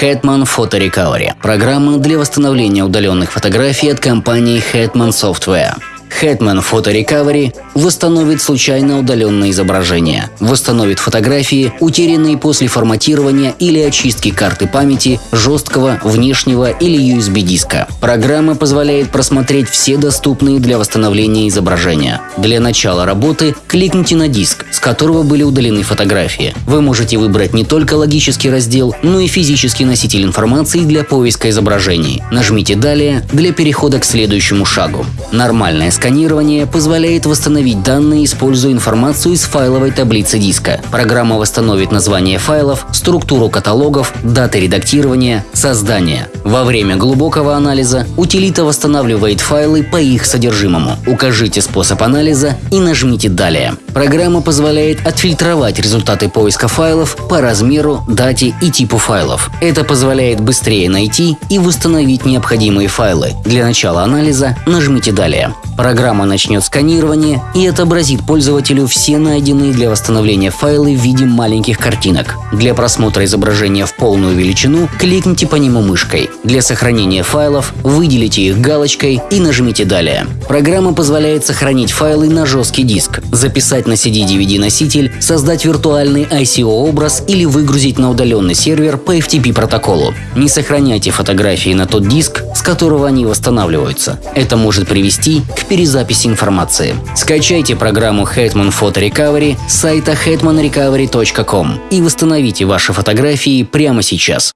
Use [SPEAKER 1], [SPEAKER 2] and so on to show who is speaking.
[SPEAKER 1] Hetman Photo Recovery – программа для восстановления удаленных фотографий от компании Hetman Software. Hetman Photo Recovery восстановит случайно удаленное изображение, восстановит фотографии, утерянные после форматирования или очистки карты памяти, жесткого, внешнего или USB-диска. Программа позволяет просмотреть все доступные для восстановления изображения. Для начала работы кликните на диск, с которого были удалены фотографии. Вы можете выбрать не только логический раздел, но и физический носитель информации для поиска изображений. Нажмите «Далее» для перехода к следующему шагу. Нормальное сканирование позволяет восстановить данные, используя информацию из файловой таблицы диска. Программа восстановит название файлов, структуру каталогов, даты редактирования, создания. Во время глубокого анализа утилита восстанавливает файлы по их содержимому. Укажите способ анализа и нажмите «Далее». Программа позволяет отфильтровать результаты поиска файлов по размеру, дате и типу файлов. Это позволяет быстрее найти и восстановить необходимые файлы. Для начала анализа нажмите «Далее». Программа начнет сканирование и отобразит пользователю все найденные для восстановления файлы в виде маленьких картинок. Для просмотра изображения в полную величину кликните по нему мышкой. Для сохранения файлов выделите их галочкой и нажмите «Далее». Программа позволяет сохранить файлы на жесткий диск, записать на CD-DVD-носитель, создать виртуальный ICO-образ или выгрузить на удаленный сервер по FTP протоколу. Не сохраняйте фотографии на тот диск, с которого они восстанавливаются. Это может привести к перезаписи информации. Скачайте программу Hetman Photo Recovery с сайта hetmanrecovery.com и восстановите ваши фотографии прямо сейчас.